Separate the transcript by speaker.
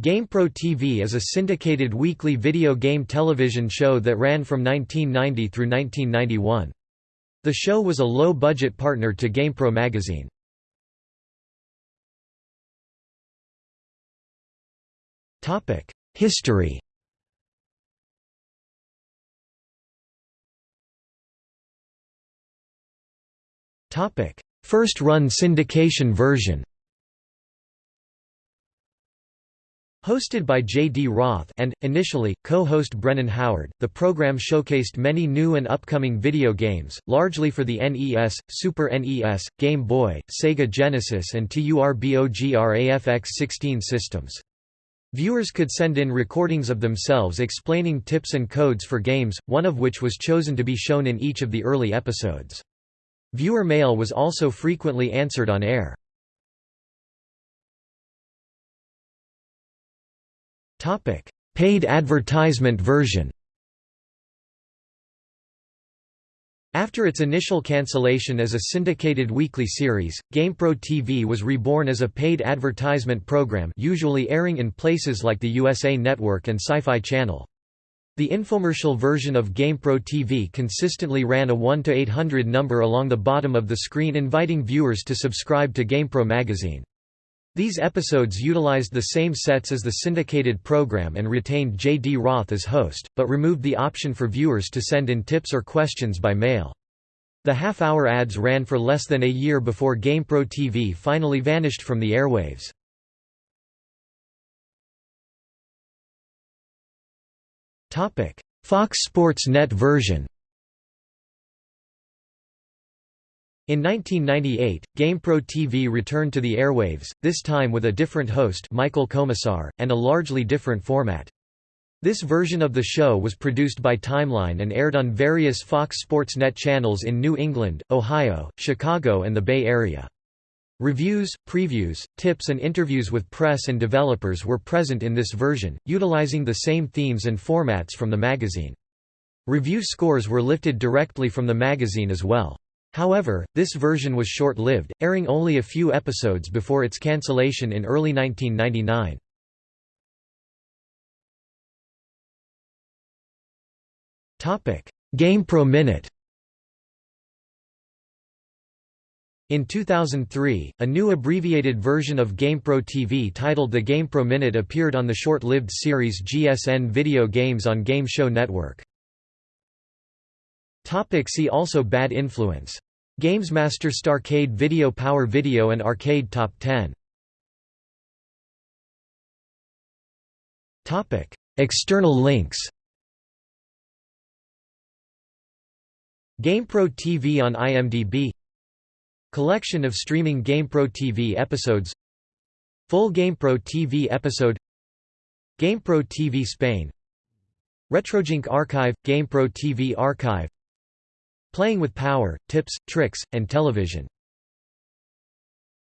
Speaker 1: GamePro TV is a syndicated weekly video game television show that ran from 1990 through 1991. The show was a low-budget partner to GamePro magazine. History First run syndication version Hosted by J. D. Roth and, initially, co-host Brennan Howard, the program showcased many new and upcoming video games, largely for the NES, Super NES, Game Boy, Sega Genesis and TURBOGRAFX 16 systems. Viewers could send in recordings of themselves explaining tips and codes for games, one of which was chosen to be shown in each of the early episodes. Viewer mail was also frequently answered on air. Paid advertisement version After its initial cancellation as a syndicated weekly series, GamePro TV was reborn as a paid advertisement program usually airing in places like the USA Network and Sci-Fi Channel. The infomercial version of GamePro TV consistently ran a 1-800 number along the bottom of the screen inviting viewers to subscribe to GamePro magazine. These episodes utilized the same sets as the syndicated program and retained J. D. Roth as host, but removed the option for viewers to send in tips or questions by mail. The half-hour ads ran for less than a year before GamePro TV finally vanished from the airwaves. Fox Sports Net version In 1998, GamePro TV returned to the airwaves, this time with a different host Michael Komisar, and a largely different format. This version of the show was produced by Timeline and aired on various Fox Sports Net channels in New England, Ohio, Chicago and the Bay Area. Reviews, previews, tips and interviews with press and developers were present in this version, utilizing the same themes and formats from the magazine. Review scores were lifted directly from the magazine as well. However, this version was short-lived, airing only a few episodes before its cancellation in early 1999. GamePro Minute In 2003, a new abbreviated version of GamePro TV titled the GamePro Minute appeared on the short-lived series GSN Video Games on Game Show Network. Topic see also Bad influence. Gamesmaster Starcade Video Power Video and Arcade Top 10 Topic External links. GamePro TV on IMDb. Collection of streaming GamePro TV episodes. Full GamePro TV episode. GamePro TV Spain. RetroJunk Archive – GamePro TV Archive Playing with Power, Tips, Tricks, and Television